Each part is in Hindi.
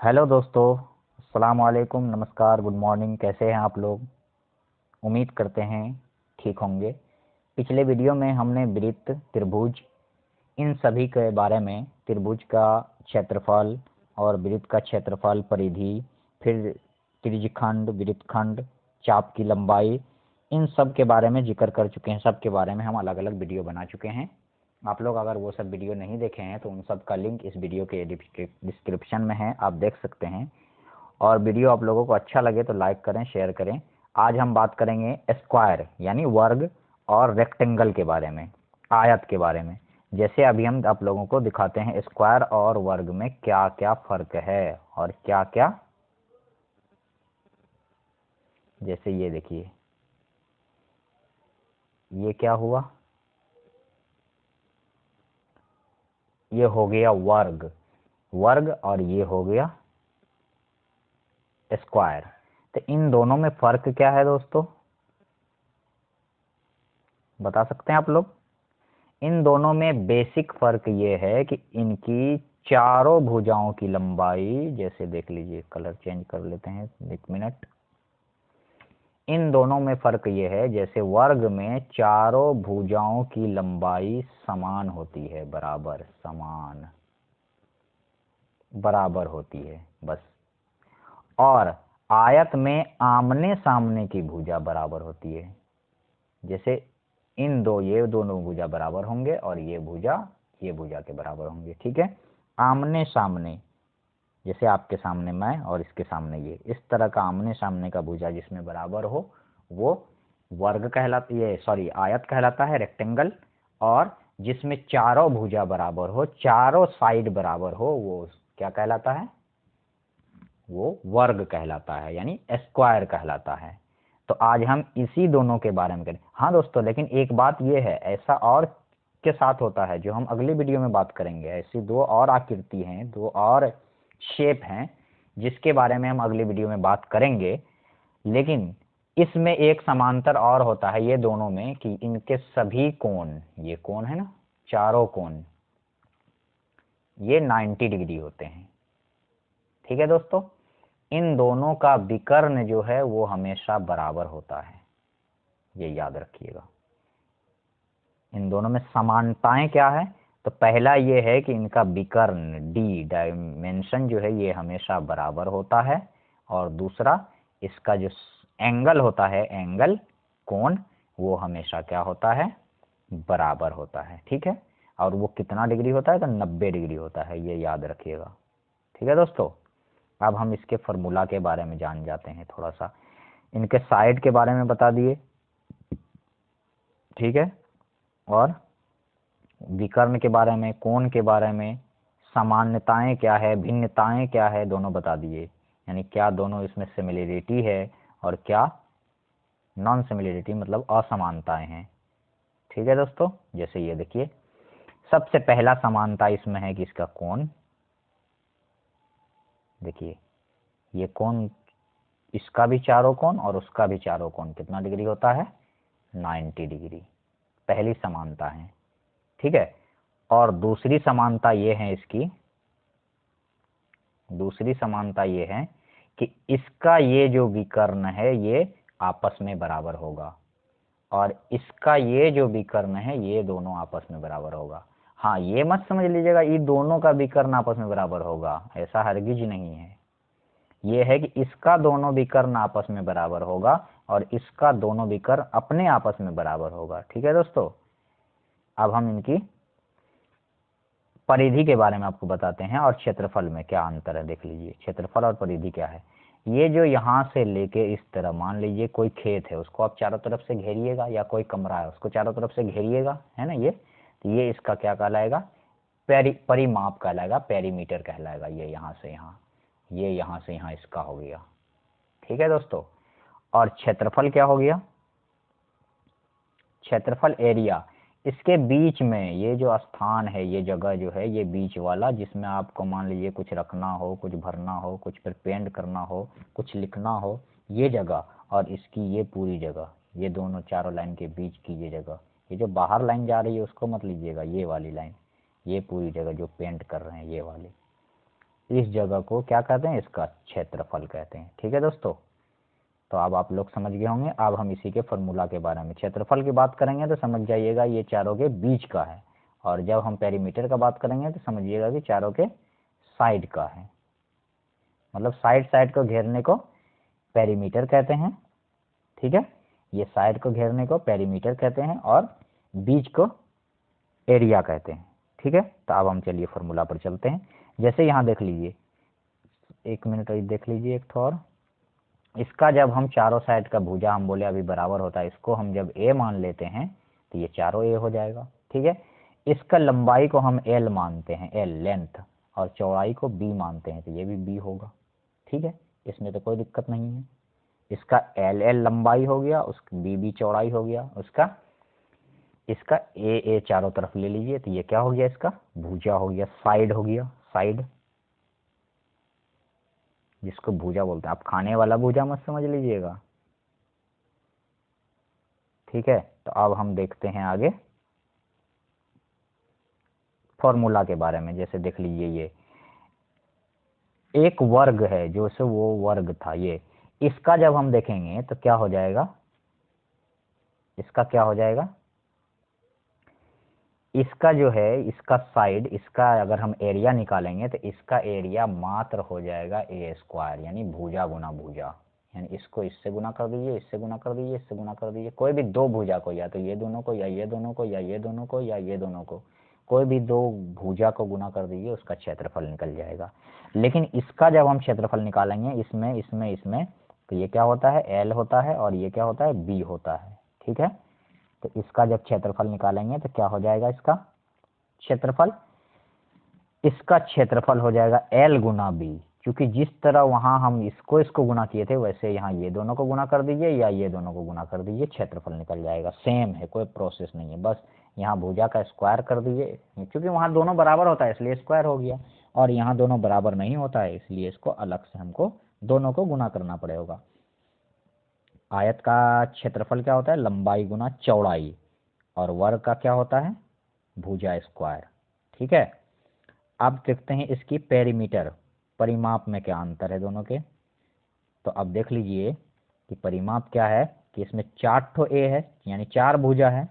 हेलो दोस्तों, अस्सलाम वालेकुम, नमस्कार, गुड मॉर्निंग, कैसे हैं आप लोग? उम्मीद करते हैं ठीक होंगे। पिछले वीडियो में हमने वृत्त, त्रिभुज, इन सभी के बारे में, त्रिभुज का क्षेत्रफल और वृत्त का क्षेत्रफल परिधि, फिर त्रिजखंड वृत्तखंड, चाप की लंबाई, इन सब के बारे में ज़िक्र कर चुके हैं। सब के बारे में हम अलग अलग वीडियो बना चुके हैं। आप लोग अगर वो सब वीडियो नहीं देखे हैं तो उन सब का लिंक इस वीडियो के डिस्क्रिप्शन में है, आप देख सकते हैं। और वीडियो आप लोगों को अच्छा लगे तो लाइक करें, शेयर करें। आज हम बात करेंगे स्क्वायर, यानी वर्ग और रेक्टेंगल के बारे में, आयत के बारे में। जैसे अभी हम आप लोगों को दिखाते हैं स्क्वायर और वर्ग में क्या क्या फ़र्क है और क्या क्या जैसे ये देखिए, ये क्या हुआ? ये हो गया वर्ग। वर्ग और ये हो गया स्क्वायर। तो इन दोनों में फ़र्क क्या है दोस्तों? बता सकते हैं आप लोग? इन दोनों में बेसिक फ़र्क ये है कि इनकी चारों भुजाओं की लंबाई, जैसे देख लीजिए, कलर चेंज कर लेते हैं, एक मिनट। इन दोनों में फ़र्क ये है, जैसे वर्ग में चारों भुजाओं की लंबाई समान होती है, बराबर, समान, बराबर होती है, बस। और आयत में आमने सामने की भुजा बराबर होती है, जैसे इन दो, ये दोनों भुजा बराबर होंगे और ये भुजा ये भुजा के बराबर होंगे, ठीक है? आमने सामने जैसे आपके सामने मैं और इसके सामने ये। इस तरह का आमने सामने का भुजा जिसमें बराबर हो, वो वर्ग कहलाता, ये सॉरी आयत कहलाता है रेक्टेंगल और जिसमें चारों भुजा बराबर हो, चारों साइड बराबर हो, वो क्या कहलाता है? वो वर्ग कहलाता है, यानी स्क्वायर कहलाता है। तो आज हम इसी दोनों के बारे में करें। हाँ दोस्तों, लेकिन एक बात ये है, ऐसा और के साथ होता है, जो हम अगली वीडियो में बात करेंगे। ऐसी दो और आकृति हैं, दो और शेप हैं, जिसके बारे में हम अगली वीडियो में बात करेंगे। लेकिन इसमें एक समांतर और होता है ये दोनों में कि इनके सभी कोण, ये कोण है ना, चारों कोण, ये 90 डिग्री होते हैं। ठीक है दोस्तों? इन दोनों का विकर्ण जो है, वो हमेशा बराबर होता है। ये याद रखिएगा। इन दोनों में समानताएँ क्या है? तो पहला ये है कि इनका विकर्ण डी डायमेंशन जो है ये हमेशा बराबर होता है और दूसरा, इसका जो एंगल होता है एंगल कोण, वो हमेशा क्या होता है? बराबर होता है, ठीक है? और वो कितना डिग्री होता है? तो नब्बे डिग्री होता है, ये याद रखिएगा, ठीक है दोस्तों? अब हम इसके फॉर्मूला के बारे में जान जाते हैं थोड़ा सा इनके साइड के बारे में बता दिए, ठीक है? और विकर्ण के बारे में, कोण के बारे में, सामान्यताएँ क्या है, भिन्नताएँ क्या है, दोनों बता दिए। यानी क्या दोनों इसमें सिमिलरिटी है और क्या नॉन सिमिलरिटी मतलब असमानताएँ हैं। ठीक है दोस्तों? जैसे ये देखिए। सबसे पहला समानता इसमें है कि इसका कोण। देखिए, ये कोण, इसका भी चारों कोण और उसका भी चारों कोण कितना डिग्री होता है? 90 डिग्री। पहली समानता है। ठीक है? और दूसरी समानता ये है इसकी, दूसरी समानता ये है कि इसका ये जो विकर्ण है, ये आपस में बराबर होगा। और इसका ये जो विकर्ण है, ये दोनों आपस में बराबर होगा। हाँ ये मत समझ लीजिएगा, ये दोनों का विकर्ण आपस में बराबर होगा। ऐसा हरगिज नहीं है। ये है कि इसका दोनों विकर्ण आपस में बराबर होगा और इसका दोनों विकर्ण अपने आपस में बराबर होगा। ठीक है दोस्तों? अब हम इनकी परिधि के बारे में आपको बताते हैं और क्षेत्रफल में क्या अंतर है, देख लीजिए। क्षेत्रफल और परिधि क्या है? ये जो यहाँ से लेके इस तरह, मान लीजिए कोई खेत है, उसको आप चारों तरफ़ से घेरिएगा या कोई कमरा है, उसको चारों तरफ़ से घेरिएगा, है ना ये? तो ये इसका क्या कहलाएगा? पेरी, परिमाप कहलाएगा, पेरीमीटर कहलाएगा, ये यहाँ से यहाँ, ये यहाँ से यहाँ इसका हो गया। ठीक है दोस्तों? और क्षेत्रफल क्या हो गया? क्षेत्रफल एरिया इसके बीच में ये जो स्थान है, ये जगह जो है, ये बीच वाला, जिसमें आपको मान लीजिए कुछ रखना हो, कुछ भरना हो, कुछ फिर पेंट करना हो, कुछ लिखना हो, ये जगह और इसकी ये पूरी जगह, ये दोनों चारों लाइन के बीच की ये जगह, ये जो बाहर लाइन जा रही है उसको मत लीजिएगा, ये वाली लाइन, ये पूरी जगह जो पेंट कर रहे हैं, ये वाली। इस जगह को क्या कहते हैं? इसका क्षेत्रफल कहते हैं। ठीक है दोस्तों? तो अब आप लोग समझ गए होंगे। अब हम इसी के फॉर्मूला के बारे में क्षेत्रफल की बात करेंगे तो समझ जाइएगा ये चारों के बीच का है। और जब हम पेरीमीटर का बात करेंगे तो समझिएगा कि चारों के साइड का है। मतलब साइड साइड को घेरने को पेरीमीटर कहते हैं, ठीक है? ये साइड को घेरने को पेरीमीटर कहते हैं और बीच को एरिया कहते हैं, ठीक है? तो अब हम चलिए फॉर्मूला पर चलते हैं। जैसे यहाँ देख लीजिए। एक मिनट देख लीजिए एक और। इसका जब हम चारों साइड का भुजा, हम बोले अभी बराबर होता है, इसको हम जब ए मान लेते हैं तो ये चारों ए हो जाएगा, ठीक है? इसका लंबाई को हम एल मानते हैं एल लेंथ और चौड़ाई को बी मानते हैं तो ये भी बी होगा, ठीक है? इसमें तो कोई दिक्कत नहीं है। इसका एल एल लंबाई हो गया, उस बी बी चौड़ाई हो गया, उसका, इसका ए ए चारों तरफ़ ले लीजिए तो ये क्या हो गया इसका? भूजा हो गया साइड हो गया साइड जिसको भूजा बोलते हैं। आप खाने वाला भूजा मत समझ लीजिएगा। ठीक है? तो अब हम देखते हैं आगे फॉर्मूला के बारे में। जैसे देख लीजिए ये। एक वर्ग है, जो से वो वर्ग था ये। इसका जब हम देखेंगे तो क्या हो जाएगा? इसका क्या हो जाएगा? इसका जो है, इसका साइड इसका अगर हम एरिया निकालेंगे तो इसका एरिया मात्र हो जाएगा ए स्क्वायर यानी भुजा गुना भुजा। यानी इसको इससे गुना कर दीजिए, इससे गुना कर दीजिए, इससे गुना कर दीजिए। कोई भी दो भुजा को, या तो ये दोनों को, या ये दोनों को, या ये दोनों को, या ये दोनों को, कोई भी दो भुजा को गुना कर दीजिए, उसका क्षेत्रफल निकल जाएगा। लेकिन इसका जब हम क्षेत्रफल निकालेंगे, इसमें इसमें इसमें तो ये क्या होता है? एल होता है और ये क्या होता है? बी होता है। ठीक है? तो इसका जब क्षेत्रफल निकालेंगे तो क्या हो जाएगा इसका? क्षेत्रफल? इसका क्षेत्रफल हो जाएगा एल गुना बी क्योंकि जिस तरह वहाँ हम इसको इसको गुना किए थे, वैसे यहाँ ये दोनों को गुना कर दीजिए या ये दोनों को गुना कर दीजिए, क्षेत्रफल निकल जाएगा। सेम है, कोई प्रोसेस नहीं है। बस यहाँ भुजा का स्क्वायर कर दीजिए, क्योंकि वहाँ दोनों बराबर होता है, इसलिए स्क्वायर हो गया। और यहाँ दोनों बराबर नहीं होता है, इसलिए इसको अलग से हमको दोनों को गुना करना पड़ेगा। आयत का क्षेत्रफल क्या होता है? लंबाई गुना चौड़ाई। और वर्ग का क्या होता है? भुजा स्क्वायर। ठीक है? अब देखते हैं इसकी पेरीमीटर। परिमाप में क्या अंतर है दोनों के? तो अब देख लीजिए कि परिमाप क्या है कि इसमें चार ठो ए है, यानी चार भुजा है।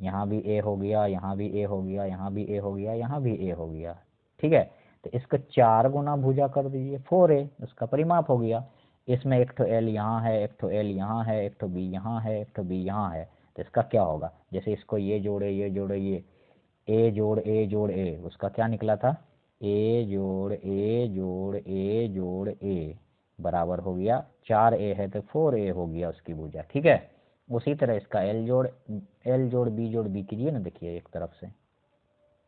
यहाँ भी ए हो गया, यहाँ भी ए हो गया, यहाँ भी ए हो गया, यहाँ भी ए हो गया। ठीक है? तो इसका चार गुना भुजा कर दीजिए, फोर ए उसका परिमाप हो गया। इसमें एक ठो एल यहाँ है, एक ठो एल यहाँ है, एक ठो बी यहाँ है, एक ठो बी यहाँ है। तो इसका क्या होगा? जैसे इसको ये जोड़े ये जोड़े, ये। ए जोड़ ए जोड़ ए उसका क्या निकला था? ए जोड़ ए जोड़ ए जोड़ ए बराबर हो गया। चार ए है तो फोर ए हो गया उसकी भुजा, ठीक है? उसी तरह इसका एल जोड़ एल जोड़ बी जोड़ बी कीजिए ना, देखिए एक तरफ़ से।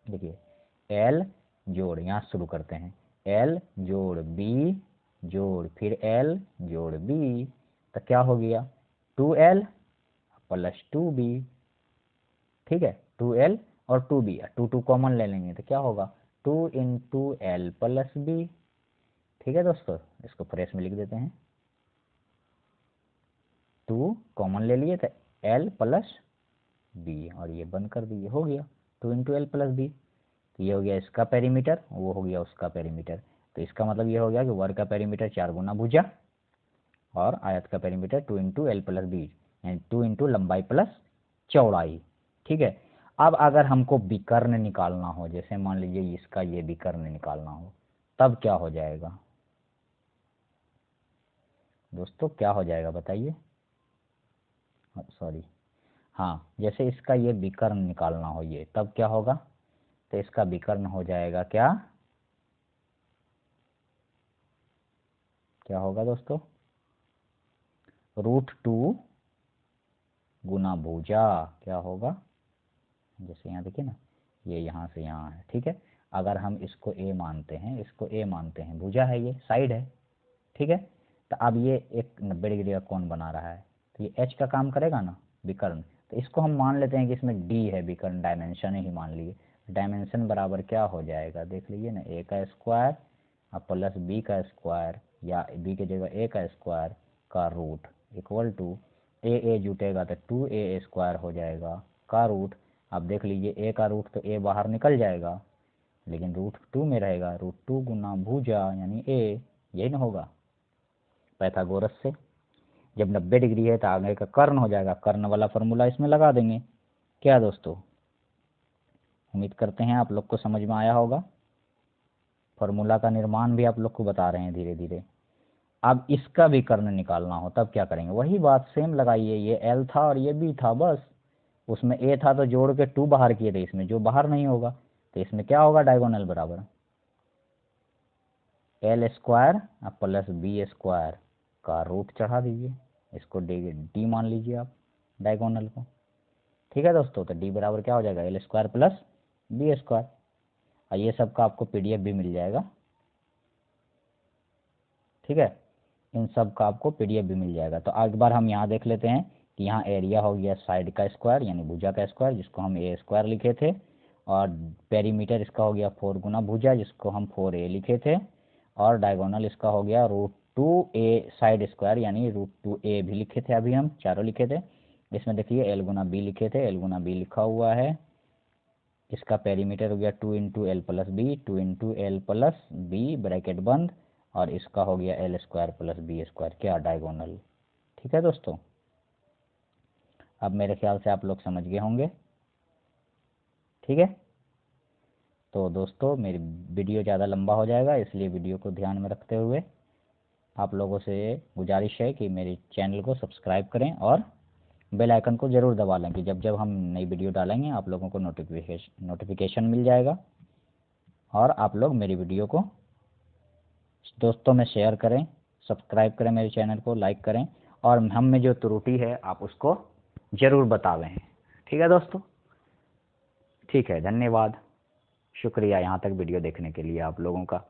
देखिए। एल जोड़, यहाँ शुरू करते हैं। एल जोड़ बी जोड़ फिर एल जोड़ बी तो क्या हो गया? Two L plus two B ठीक है? टू एल और two B two two common ले लेंगे तो क्या होगा? Two into L plus B ठीक है दोस्तों? इसको फ्रेश में लिख देते हैं। टू कॉमन ले लिए तो एल प्लस बी और ये बंद कर दिए, हो गया। Two into L plus B ये हो गया इसका पेरीमीटर वो हो गया उसका पेरीमीटर तो इसका मतलब ये हो गया कि वर्ग का पेरीमीटर चार गुना भुजा और आयत का perimeter two into L plus B यानी टू इंटू लंबाई प्लस चौड़ाई। ठीक है? अब अगर हमको विकर्ण निकालना हो, जैसे मान लीजिए इसका ये विकर्ण निकालना हो, तब क्या हो जाएगा? दोस्तों, क्या हो जाएगा बताइए? सॉरी हाँ जैसे इसका ये विकर्ण निकालना हो ये, तब क्या होगा? तो इसका विकर्ण हो जाएगा क्या? क्या होगा दोस्तों? रूट टू गुना भुजा, क्या होगा? जैसे यहाँ देखिए ना, ये यहाँ से यहाँ है, ठीक है? अगर हम इसको ए मानते हैं, इसको ए मानते हैं, भुजा है ये, साइड है, ठीक है? तो अब ये एक नब्बे डिग्री का कौन बना रहा है तो ये एच का काम करेगा ना, विकर्ण। तो इसको हम मान लेते हैं कि इसमें डी है, विकर्ण डायमेंशन ही मान लीजिए। डायमेंशन बराबर क्या हो जाएगा, देख लीजिए ना ए का स्क्वायर और प्लस बी का स्क्वायर या बी के जगह ए का स्क्वायर का root equal to A A जुटेगा तो टू ए स्क्वायर हो जाएगा का रूट आप देख लीजिए ए का रूट तो ए बाहर निकल जाएगा, लेकिन रूट टू में रहेगा। रूट टू गुना भूजा यानी ए यही ना होगा। पैथागोरस से जब 90 डिग्री है तो आगे का कर्ण हो जाएगा। कर्ण वाला फॉर्मूला इसमें लगा देंगे। क्या दोस्तों? उम्मीद करते हैं आप लोग को समझ में आया होगा। फॉर्मूला का निर्माण भी आप लोग को बता रहे हैं धीरे धीरे। अब इसका भी कर्ण निकालना हो, तब क्या करेंगे? वही बात सेम लगाइए, ये एल था और ये बी था, बस। उसमें ए था तो जोड़ के टू बाहर किए थे इसमें, जो बाहर नहीं होगा। तो इसमें क्या होगा? डायगोनल बराबर। L square plus B square का रूट चढ़ा दीजिए। इसको डी डी मान लीजिए आप डायगोनल को। ठीक है दोस्तों तो डी बराबर क्या हो जाएगा? L square plus B square और ये सब का आपको पीडीएफ भी मिल जाएगा। ठीक है? इन सब का आपको पीडीएफ भी मिल जाएगा। तो एक बार हम यहाँ देख लेते हैं कि यहाँ एरिया हो गया साइड का स्क्वायर यानी भुजा का स्क्वायर जिसको हम ए स्क्वायर लिखे थे। और पेरीमीटर इसका हो गया फोर गुना भुजा, जिसको हम फोर ए लिखे थे। और डायगोनल इसका हो गया root two A side square यानी रूट टू ए भी लिखे थे अभी हम, चारों लिखे थे। इसमें देखिए एल गुना बी लिखे थे एल गुना बी लिखा हुआ है। इसका पेरीमीटर हो गया two into L plus B two into L plus B bracket बंद और इसका हो गया L square plus B square क्या डायगोनल ठीक है दोस्तों? अब मेरे ख्याल से आप लोग समझ गए होंगे। ठीक है? तो दोस्तों, मेरी वीडियो ज़्यादा लंबा हो जाएगा, इसलिए वीडियो को ध्यान में रखते हुए आप लोगों से गुजारिश है कि मेरे चैनल को सब्सक्राइब करें और बेल आइकन को ज़रूर दबा लें कि जब जब हम नई वीडियो डालेंगे, आप लोगों को नोटिफिकेशन नोटिफिकेशन मिल जाएगा। और आप लोग मेरी वीडियो को दोस्तों में शेयर करें सब्सक्राइब करें मेरे चैनल को लाइक करें, और हम में जो त्रुटि है, आप उसको ज़रूर बतावें। ठीक है दोस्तों? ठीक है, धन्यवाद। शुक्रिया यहाँ तक वीडियो देखने के लिए आप लोगों का।